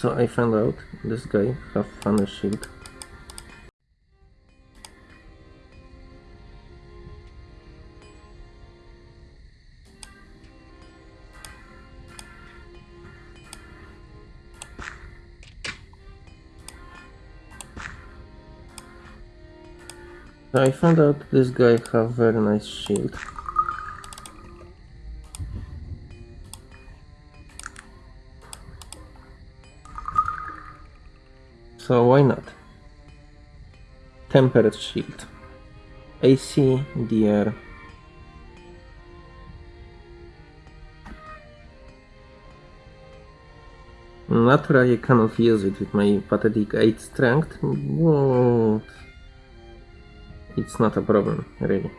So I found out this guy have funny shield. I found out this guy have very nice shield. So why not? Tempered shield. AC, DR. Naturally I cannot use it with my pathetic 8 strength, but it's not a problem, really.